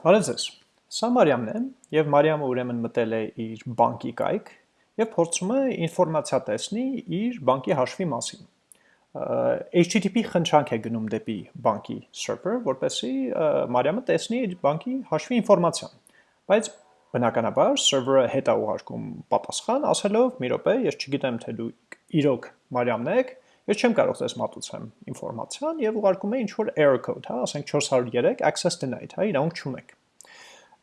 Բարև ձեզ։ Սա Մարիամն է, եւ Մարիամը ուրեմն մտել է իր բանկի կայք եւ փորձում է ինֆորմացիա տեսնի իր բանկի հաշվի մասին։ HTTP խնդրանք է գնում դեպի բանկի server, որպեսզի Մարիամը տեսնի իր բանկի հաշվի ինֆորմացիան։ Բայց բնականաբար server-ը հետ է ուղարկում պատասխան, ասելով՝ «Մի րոպե, ես չգիտեմ թե դու իրոք Մարիամն եք, ես չեմ կարող ձեզ մատուցեմ ինֆորմացիան» եւ ուղարկում է ինչ որ error code, հա, ասենք 403 access denied, հա, իրավունք չունեք։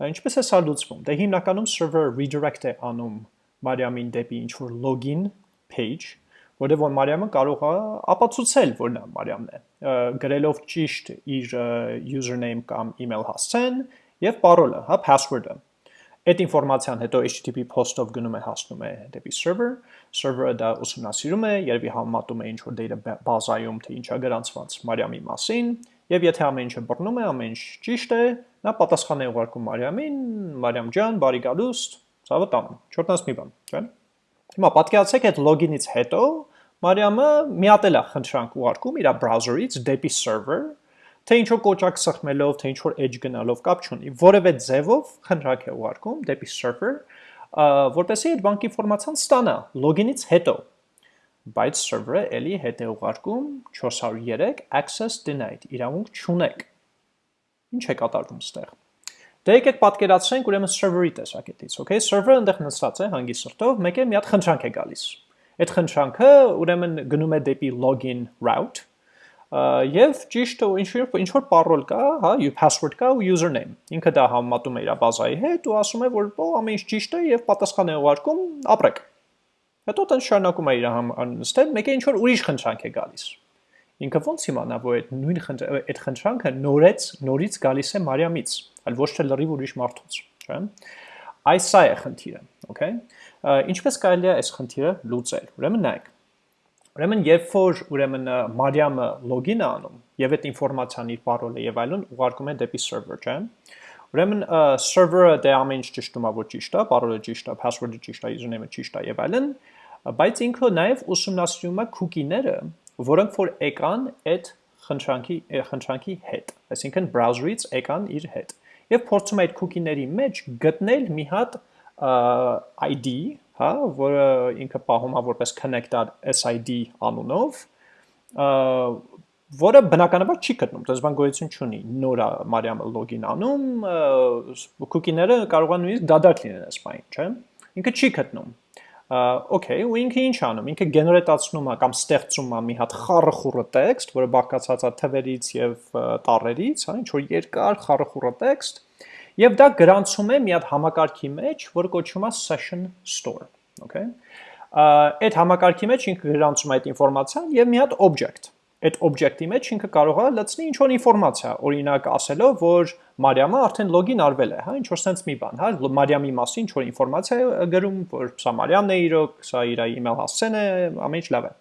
Ինչպես է սա լուծվում։ Դե հիմնականում server redirect է անում Մարիամին դեպի ինչ որ login page, որտեղ որ Մարիամը կարող է ապացուցել, որ նա Մարիամն է, գրելով ճիշտ իր username կամ email հասցեն եւ parole-ը, հա, password-ը։ Այդ ինֆորմացիան հետո HTTP post-ով գնում է հասնում է դեպի server, server-ը դա ուսումնասիրում է, երևի համեմատում է ինչ որ data բազայում թե ինչա գրանցված Մարիամի մասին, եւ եթե ամեն ինչը բռնում է, ամեն ինչ ճիշտ է, նա պատասխան է ուղարկում Մարիամին, Մարիամ ջան, բարի գալուստ, ցավը տանում, չորտնաս մի բան, չէ՞։ Հիմա պատկերացրեք այդ login-ից հետո Մարիամը միատել է խնդրանք ուղարկում իր browser-ից դեպի server, թե ինչ որ կոճակ սխմելով, թե ինչ որ edge գնալով կապ չունի, որևէ ձևով խնդրանք է ուղարկում դեպի server, որպեսզի այդ բանկի ինֆորմացիան ստանա login-ից հետո բայց server-ը էլի հետ է ուղարկում 403 access denied, իրավունք չունեք։ Ինչ է կատարվում ստեղ։ Դե եկեք պատկերացրենք ուրեմն server-ի տեսակետից, okay? Server-ը այնտեղ նստած է հանգի սրտով, մեկ է մի հատ խնդրանք է գալիս։ Այդ խնդրանքը ուրեմն գնում է դեպի login route, եւ ճիշտ ինչ ինչ որ parole կա, հա, password կա ու username։ Ինքը դա համեմատում է իր բազայի հետ ու ասում է, որ օ ամեն ինչ ճիշտ է եւ պատասխան է ուղարկում, ապրեք։ Հետո տեն շարունակում է իր նստել, մեկ է ինչ որ ուրիշ խնդրանք է գալիս։ Ինքը ոնց իմանա, որ այդ նույն այդ խնդրանքը նորից նորից գալիս է Մարիամից, այլ ոչ թե լրիվ ուրիշ մարդուց, չէ՞։ Այս սա է խնդիրը, okay։ Ինչպես կարելի է այս խնդիրը լուծել։ Ուրեմն նայեք։ Ուրեմն երբ որ ուրեմն Մարիամը login է անում եւ այդ ինֆորմացիան իր parole-ը եւ այլն ուղարկում է դեպի server, չէ՞։ Ուրեմն server-ը դե ամեն ինչ ճշտում է, որ ճիշտ է, parole-ը ճիշտ է, password-ը ճիշտ է, username-ը ճիշտ է եւ այլն, բայց ինքը նաեւ ուսումնասիրում է cookie-ները, որոնք որ եկան այդ խնդրանքի խնդրանքի հետ, այսինքն browser-ից եկան իր հետ։ Եվ փորձում է այդ cookie-ների մեջ գտնել մի հատ ID, հա, որը ինքը պահում է որպես connected SID անունով, որը բնականաբար չի գտնում, դες բան գոյություն չունի։ Նոր է Մարիամը login անում, cookie-ները կարող են նույնիսկ դադարք լինեն բանը, չէ՞։ Ինքը չի գտնում okay, ու ինքը ինչ անում։ Ինքը գեներատացնում է կամ ստեղծում է մի հատ խառը տեքստ, որը բաղկացած է թվերից եւ տառերից, հա, ինչ որ երկար խառը տեքստ, եւ դա գրանցում է մի հատ համակարգի մեջ, որը կոչվում է session store, okay։ Այդ համակարգի մեջ ինքը գրանցում է այդ ինֆորմացիան եւ մի հատ object. Այդ օբյեկտի մեջ ինքը կարող է լցնի ինչ որ ինֆորմացիա, օրինակ ասելով, որ Մարիամը արդեն լոգին արվել է, հա, ինչ որ sense մի բան, հա, Մարիամի մասին ինչ որ ինֆորմացիա է գրում, որ սա Մարիամն է իրոք, սա իր email հասցեն է, ամեն ինչ լավ է։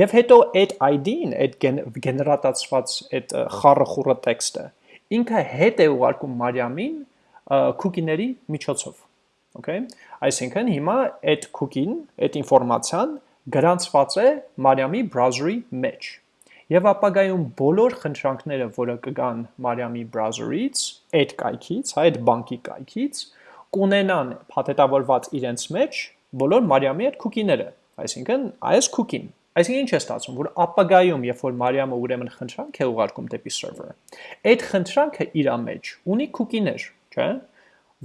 Եվ հետո այդ ID-ն, այդ գեներատացված այդ խառը խուրը տեքստը, ինքը հետ է ուղարկում Մարիամին cookie-ների միջոցով։ Okay։ Այսինքն հիմա այդ cookie-ն, այդ ինֆորմացիան գրանցված է Մարիամի browser-ի մեջ Եվ ապագայում բոլոր խնդրանքները, որը կգան Մարիամի browser-ից, այդ կայքից, հա, այդ բանկի կայքից, կունենան փաթեթավորված իրենց մեջ բոլոր Մարիամի այդ cookie-ները, այսինքն այս cookie-ն։ Այսինքն ինչ է ստացվում, որ ապագայում, երբ որ Մարիամը ուրեմն խնդրանք է ուղարկում դեպի server-ը, այդ խնդրանքը իր մեջ ունի cookie-ներ, չէ՞,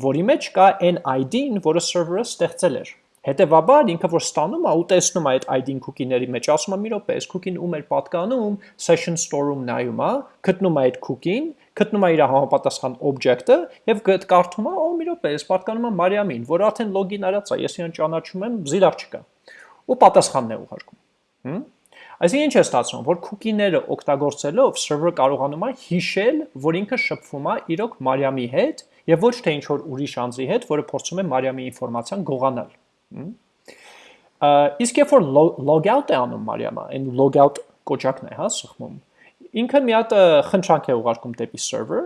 որի մեջ կա այն ID-ն, որը server-ը ստեղծել էր Հետևաբար ինքը որ ստանում է ու տեսնում է այդ ID-ն cookie-ների մեջ, ասում է՝ «Մի րոպե, այս cookie-ն ում էր պատկանում», session store-ում նայում է, գտնում է այդ cookie-ն, գտնում է իր համապատասխան object-ը եւ կարդում է՝ «Օ, մի րոպե, այս պատկանում է Մարիամին, որ արդեն login արած է, ես իրան ճանաչում եմ, զիլար չկա»։ Ու պատասխանն է ուղարկում։ Հմ Այսինքն ինչ է ստացվում, որ cookie-ները օգտագործելով server կարողանում է հիշել, որ ինքը շփվում է իրոք Մարիամի հետ եւ ոչ թե ինչ որ ուրիշ անձի հետ, որը փորձում է Մարիամի ինֆորմացիան գողանալ։ Իսկ երբ որ logout է անում Մարիամը, այն logout կոճակն է, հա, սխմում։ Ինքը մի հատ խնդրանք է ուղարկում դեպի server,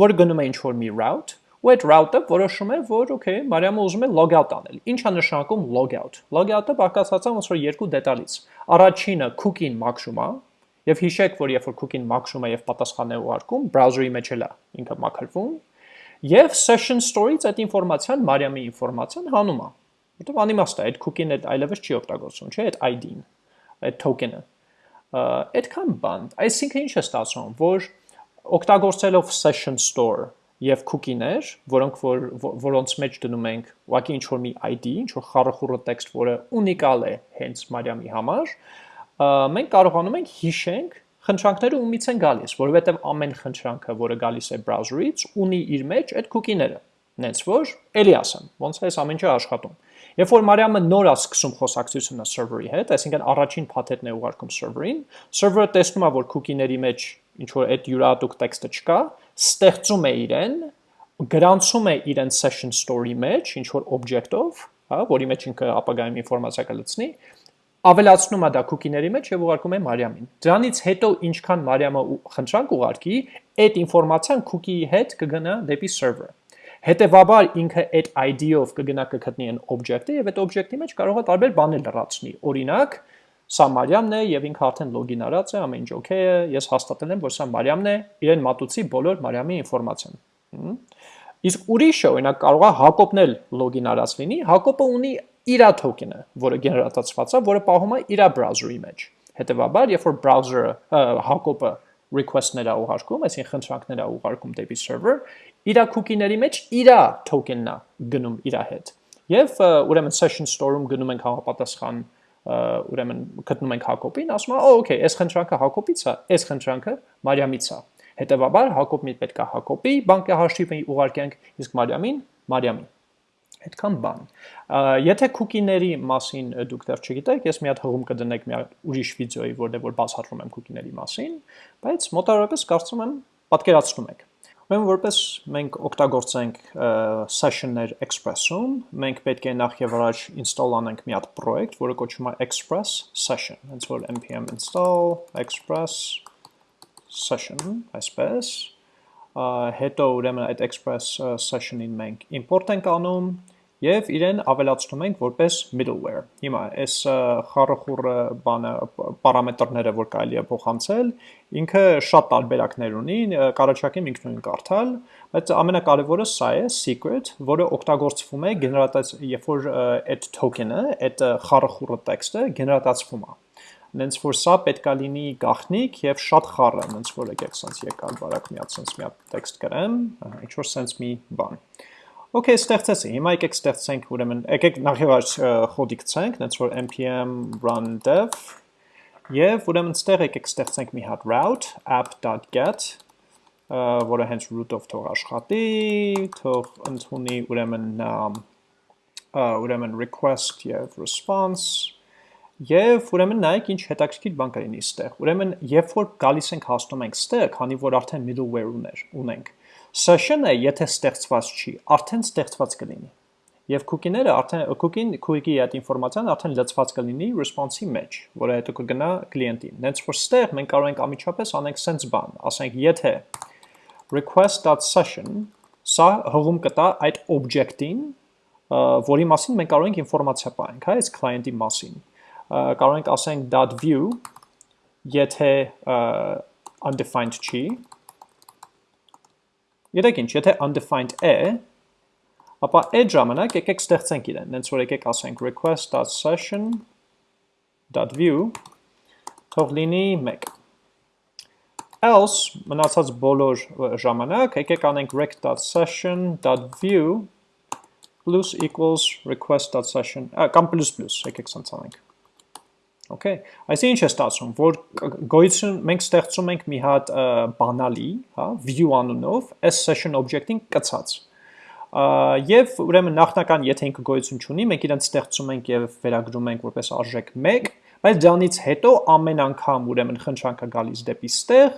որը գնում է ինչ-որ մի route, ու այդ route-ը որոշում է, որ okay, Մարիամը ուզում է logout անել։ Ինչ է նշանակում logout։ Logout-ը բաղկացած է ոնց որ երկու դետալից։ Առաջինը cookie-ն մաքրում է, եւ հիշեք, որ երբ որ cookie-ն մաքրում է եւ պատասխան է ուղարկում, browser-ի մեջ էլ է ինքը մաքրվում, Եվ session store-ից այդ ինֆորմացիան Մարիամի ինֆորմացիան հանում է։ Որտեվ անիմաստ է, այդ cookie-ն այդ այլևս չի օգտագործվում, չէ՞, այդ ID-ն, այդ token-ը։ Այդքան բան, այսինքն ինչ է ստացվում, որ օգտագործելով session store եւ cookie-ներ, որոնք որ որոնց մեջ դնում ենք ուղղակի ինչ որ մի ID, ինչ որ խառախուրը տեքստ, որը ունիկալ է հենց Մարիամի համար, մենք կարողանում ենք հիշենք խնդրանքները ումից են գալիս, որովհետև ամեն խնդրանքը, որը գալիս է browser-ից, ունի իր մեջ այդ cookie-ները։ Նենց որ, ելի ասեմ, ոնց է այս ամեն ինչը աշխատում։ Երբ որ Մարիամը նոր է սկսում խոսակցությունը server-ի հետ, այսինքն առաջին փաթեթն է ուղարկում server-ին, server-ը տեսնում է, որ cookie-ների մեջ ինչ որ այդ յուրահատուկ տեքստը չկա, ստեղծում է իրեն, գրանցում է իրեն session store-ի մեջ, ինչ որ object-ով, հա, որի մեջ ինքը ապագայում ինֆորմացիա կլցնի, ավելացնում է դա cookie-ների մեջ եւ ուղարկում է Մարիամին։ Դրանից հետո ինչքան Մարիամը խնդրանք ուղարկի, այդ ինֆորմացիան cookie-ի հետ կգնա դեպի server։ Հետևաբար ինքը այդ ID-ով կգնա կգտնի այն object-ը եւ այդ object-ի մեջ կարող է տարբեր բաներ լրացնի։ Օրինակ, Սա Մարիամն է եւ ինքը արդեն լոգին արած է, ամեն ինչ օքեյ է, ես հաստատել եմ, որ սա Մարիամն է, իրեն մատուցի բոլոր Մարիամի ինֆորմացիան։ Իսկ ուրիշը, օրինակ, կարող է Հակոբն էլ լոգին արած լինի, Հակոբը ունի իր token-ը, որը գեներատացված է, որը պահում է իր browser-ի մեջ։ Հետևաբար, երբ որ browser-ը Հակոբը request-ներ է ուղարկում, այսինքն խնդրանքներ է ուղարկում դեպի server, իր cookie-ների մեջ իր token-ն է գնում իր հետ։ Եվ ուրեմն session store-ում գնում ենք համապատասխան ուրեմն գտնում ենք Հակոբին, ասում է, «Օ, օքեյ, այս խնդրանքը Հակոբից է, այս խնդրանքը Մարիամից է»։ Հետևաբար Հակոբին պետք է Հակոբի բանկի հաշիվը ուղարկենք, իսկ Մարիամին Մարիամի։ Այդքան բան։ Եթե cookie-ների մասին դուք դեռ չգիտեք, ես մի հատ հղում կդնեք մի ուրիշ վիդեոյի, որտեղ որ բացատրում եմ cookie-ների մասին, բայց մոտավորապես կարծում եմ պատկերացնում եք։ Ուրեմն որպես մենք օգտագործենք session-ներ Express-ում, մենք պետք է նախ եւ առաջ install անենք մի հատ project, որը կոչվում է Express Session, հենց որ npm install express session, այսպես, հետո ուրեմն այդ Express Session-ին մենք import ենք անում, եւ իրեն ավելացնում ենք որպես middleware։ Հիմա այս խառախուռը բանը պարամետրները, որ կարելի է փոխանցել, ինքը շատ տարբերակներ ունի, կարաչակեմ ինքնուրույն կարդալ, բայց ամենակարևորը սա է secret, որը օգտագործվում է գեներատած, երբ որ այդ token-ը, այդ խառախուռը տեքստը գեներատացվում է նենց որ սա պետքա լինի գախնիկ եւ շատ խառը, նենց որ եկեք սենց եկալ բարակ մի հատ սենց մի հատ տեքստ գրեմ, ինչ որ սենց մի բան։ Okay, ստեղծեցի։ Հիմա եկեք ստեղծենք ուրեմն, եկեք նախևար խոդի գցենք, նենց որ npm run dev եւ ուրեմն ստեղ եկեք ստեղծենք մի հատ route app.get որը հենց root-ով թող աշխատի, թող ընդունի ուրեմն ուրեմն request եւ response Եվ ուրեմն նայեք ինչ հետաքրքիր բան կլինի ստեղ։ Ուրեմն երբ որ գալիս ենք հասնում ենք ստեղ, քանի որ արդեն middleware ուներ, ունենք, Session-ը, եթե ստեղծված չի, արդեն ստեղծված կլինի։ Եվ cookie-ները արդեն cookie-ին cookie-ի այդ ինֆորմացիան արդեն լցված կլինի response-ի մեջ, որը հետո կգնա կլիենտին։ Նենց որ ստեղ մենք կարող ենք ամիջապես անենք sense բան, ասենք եթե request.session սա հղում կտա այդ object-ին, որի մասին մենք կարող ենք ինֆորմացիա պահենք, հա, այս client-ի մասին։ Կարող ենք ասենք .view եթե undefined չի, Երեք ինչ, եթե undefined է, ապա այդ ժամանակ եկեք ստեղծենք իրեն, նենց որ եկեք ասենք request.session.view թող լինի 1 else մնացած բոլոր ժամանակ եկեք անենք rec.session.view plus equals request.session կամ plus plus եկեք սենց անենք Okay, այսինքն ինչ է ստացվում, որ գոյություն մենք ստեղծում ենք մի հատ բանալի, հա, view անունով, այս session object-ին կցած։ Եվ ուրեմն նախնական, եթե ինքը գոյություն չունի, մենք իրեն ստեղծում ենք եւ վերագրում ենք որպես արժեք 1, բայց դրանից հետո ամեն անգամ ուրեմն խնդրանքը գալիս դեպի ստեղ,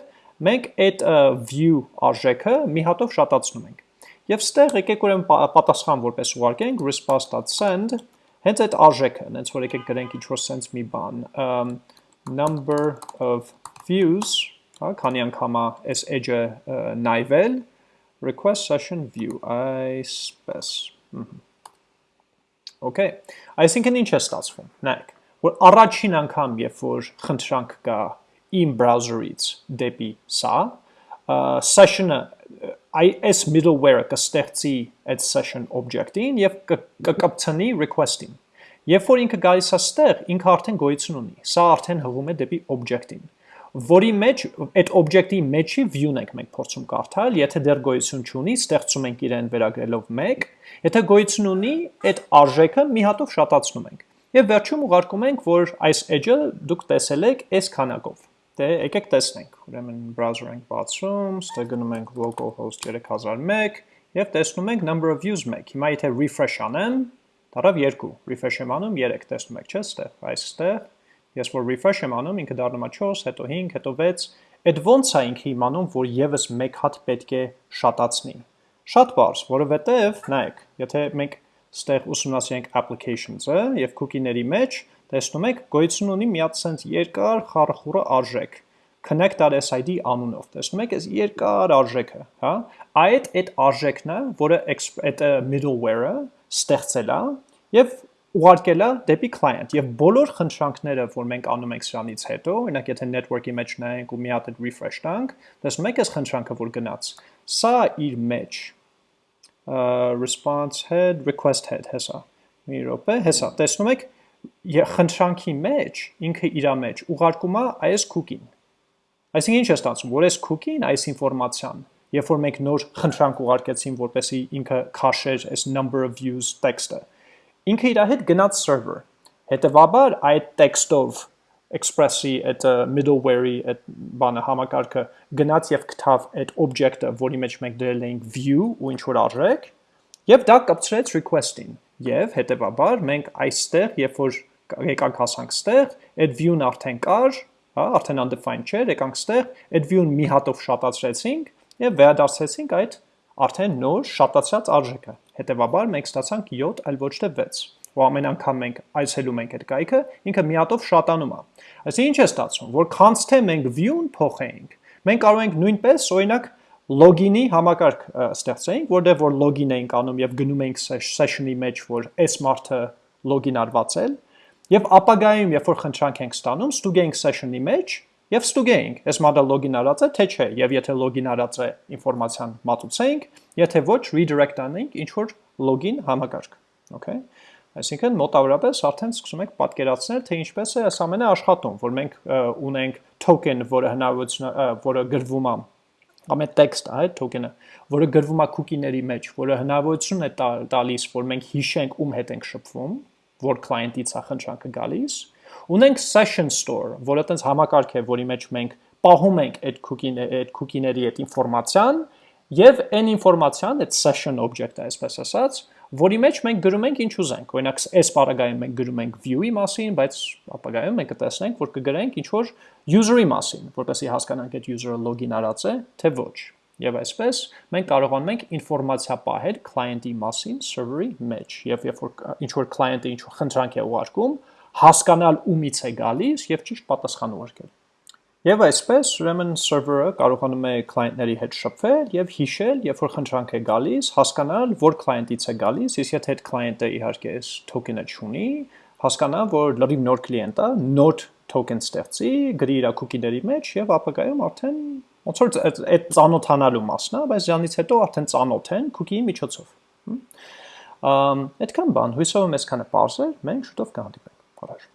մենք այդ view արժեքը մի հատով շատացնում ենք։ Եվ ստեղ եկեք ուրեմն պատասխան որպես ուղարկենք response.send Հենց այդ արժեքը, հենց որ եկեք գրենք ինչ-որ սենց մի բան, number of views, հա, քանի անգամ այս edge-ը նայվել, request session view, այսպես, Okay, այսինքն ինչ է ստացվում, նայք, որ առաջին անգամ, երբ որ խնդրանք կա իմ browser-ից դեպի սա, session-ը այս middleware-ը կստեղծի այդ session object-ին եւ կկպցնի request-ին։ Երբ որ ինքը գալիս է ստեղ, ինքը արդեն գոյություն ունի։ Սա արդեն հղում է դեպի object-ին, որի մեջ այդ object-ի մեջի view-ն ենք մենք փորձում կարդալ, եթե դեռ գոյություն չունի, ստեղծում ենք իրեն վերագրելով 1, եթե գոյություն ունի, այդ արժեքը մի հատով շատացնում ենք։ Եվ վերջում ուղարկում ենք, որ այս edge-ը դուք տեսել եք այս քանակով։ Դե եկեք տեսնենք։ Ուրեմն browser ենք բացում, ստեղ գնում ենք localhost 3001 եւ տեսնում ենք number of views 1։ Հիմա եթե refresh անեմ, դարավ 2, refresh եմ անում 3, տեսնում եք, չէ՞, ստեղ, այստեղ։ Ես որ refresh եմ անում, ինքը դառնում է 4, հետո 5, հետո 6։ Այդ ոնց է ինքը իմանում, որ եւս մեկ հատ պետք է շատացնի։ Շատ բարձ, որովհետեւ, նայեք, եթե մենք ստեղ ուսումնասիրենք applications-ը եւ cookie-ների մեջ, տեսնում եք, գոյություն ունի մի հատ sense երկար խարխուրը արժեք connect.sid անունով։ Տեսնում եք, այս երկար արժեքը, հա? Այդ այդ արժեքն է, որը այդ middleware-ը ստեղծել է եւ ուղարկել է դեպի client եւ բոլոր խնդրանքները, որ մենք անում ենք սրանից հետո, օրինակ եթե network-ի մեջ նայենք ու մի հատ այդ refresh տանք, տեսնում եք այս խնդրանքը, որ գնաց։ Սա իր մեջ response head, request head հեսա։ Մի րոպե, հեսա։ Տեսնում եք, խնդրանքի մեջ, ինքը իրա մեջ ուղարկում է այս cookie-ին։ Այսինքն ինչ է ստացվում, որ այս cookie-ին, այս ինֆորմացիան, երբ որ մենք նոր խնդրանք ուղարկեցին, որպեսի ինքը քաշեր այս number of views տեքստը, ինքը իր հետ գնաց server։ Հետևաբար այդ տեքստով express-ի այդ middleware-ի այդ բանը համակարգը գնաց եւ գտավ այդ object-ը, որի մեջ մենք դրել էինք view ու ինչ որ արժեք, եւ դա կապցրեց request-ին Եվ հետևաբար մենք այստեղ, երբ որ եկանք հասանք ստեղ, այդ view-ն արդեն կար, հա, արդեն undefined չէր, եկանք ստեղ, այդ view-ն մի հատով շատացրեցինք եւ վերադարձրեցինք այդ արդեն նոր շատացած արժեքը։ Հետևաբար մենք ստացանք 7, այլ ոչ թե 6 ու ամեն անգամ մենք այցելում ենք այդ կայքը, ինքը մի հատով շատանում է։ Այսինքն ինչ է ստացվում, որ քանց թե մենք view-ն փոխենք, մենք կարող ենք նույնպես օրինակ login-ի համակարգ ստեղծեինք, որտեղ որ login էինք անում եւ գնում էինք session-ի մեջ, որ այս մարդը login արված է, եւ ապագայում, երբ որ խնդրանք ենք ստանում, ստուգեինք session-ի մեջ եւ ստուգեինք, այս մարդը login արած է, թե չէ, եւ եթե login արած է, ինֆորմացիան մատուցեինք, եթե ոչ, redirect անենք ինչ որ login համակարգ, okay? Այսինքն մոտավորապես արդեն սկսում եք պատկերացնել, թե ինչպես է այս ամենը աշխատում, որ մենք ունենք token, որը հնարավորություն, որը գրվում է կամ այդ տեքստը, այդ token-ը, որը գրվում է cookie-ների մեջ, որը հնարավորություն է տալիս, որ մենք հիշենք ում հետ ենք շփվում, որ client-ից է խնդրանքը գալիս, ունենք session store, որը տենց համակարգ է, որի մեջ մենք պահում ենք այդ cookie-ների այդ cookie-ների այդ ինֆորմացիան եւ այն ինֆորմացիան, այդ session object-ը, այսպես ասած, որի մեջ մենք գրում ենք ինչ ուզենք։ Օրինակ, այս բaragայում մենք գրում ենք view-ի մասին, բայց ապագայում մենք կտեսնենք, որ կգրենք ինչ որ user-ի մասին, որպեսզի հասկանանք այդ user-ը login արած է, թե ոչ։ Եվ այսպես մենք կարողանում ենք ինֆորմացիա պահել client-ի մասին server-ի մեջ, եւ երբ որ ինչ որ client-ը ինչ որ խնդրանք է ուղարկում, հասկանալ ումից է գալիս եւ ճիշտ պատասխան ուղարկել։ Եվ այսպես, ուրեմն server-ը կարողանում է client-ների հետ շփվել եւ հիշել, երբ որ խնդրանք է գալիս, հասկանալ, որ client-ից է գալիս, իսկ եթե այդ client-ը իհարկե այս token-ը չունի, հասկանա, որ լրիվ նոր կլիենտ է, նոր token ստեղծի, գրի իր cookie-ների մեջ եւ ապագայում արդեն ոնց որ այդ ծանոթանալու մասն է, բայց դրանից հետո արդեն ծանոթ են cookie-ի միջոցով։ Ամ այդքան բան, հույսով եմ այսքանը բարձր, մենք շուտով կհանդիպենք։ Առաջ